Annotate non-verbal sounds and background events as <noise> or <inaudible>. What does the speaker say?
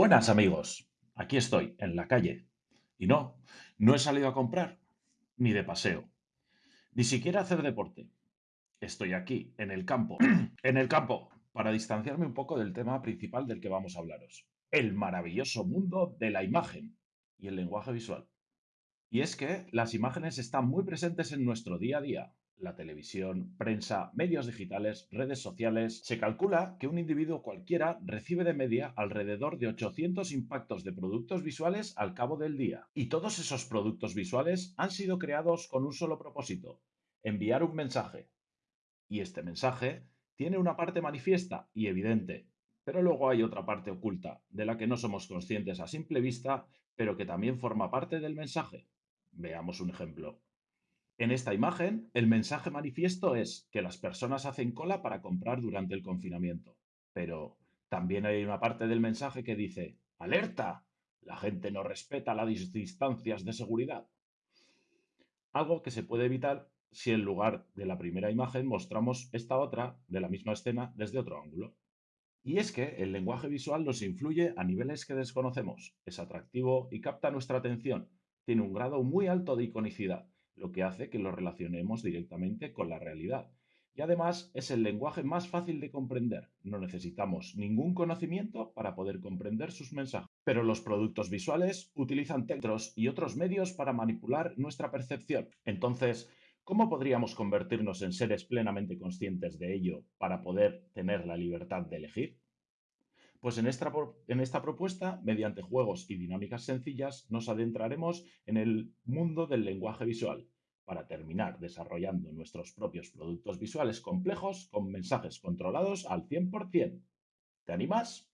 Buenas amigos, aquí estoy, en la calle. Y no, no he salido a comprar, ni de paseo, ni siquiera a hacer deporte. Estoy aquí, en el campo, <clears throat> en el campo, para distanciarme un poco del tema principal del que vamos a hablaros. El maravilloso mundo de la imagen y el lenguaje visual. Y es que las imágenes están muy presentes en nuestro día a día, la televisión, prensa, medios digitales, redes sociales. Se calcula que un individuo cualquiera recibe de media alrededor de 800 impactos de productos visuales al cabo del día. Y todos esos productos visuales han sido creados con un solo propósito, enviar un mensaje. Y este mensaje tiene una parte manifiesta y evidente, pero luego hay otra parte oculta, de la que no somos conscientes a simple vista, pero que también forma parte del mensaje. Veamos un ejemplo. En esta imagen, el mensaje manifiesto es que las personas hacen cola para comprar durante el confinamiento. Pero también hay una parte del mensaje que dice, ¡alerta! La gente no respeta las distancias de seguridad. Algo que se puede evitar si en lugar de la primera imagen mostramos esta otra de la misma escena desde otro ángulo. Y es que el lenguaje visual nos influye a niveles que desconocemos, es atractivo y capta nuestra atención, tiene un grado muy alto de iconicidad lo que hace que lo relacionemos directamente con la realidad. Y además es el lenguaje más fácil de comprender. No necesitamos ningún conocimiento para poder comprender sus mensajes. Pero los productos visuales utilizan textos y otros medios para manipular nuestra percepción. Entonces, ¿cómo podríamos convertirnos en seres plenamente conscientes de ello para poder tener la libertad de elegir? Pues en esta, propuesta, mediante juegos y dinámicas sencillas, nos adentraremos en el mundo del lenguaje visual para terminar desarrollando nuestros propios productos visuales complejos con mensajes controlados al 100%. ¿Te animas?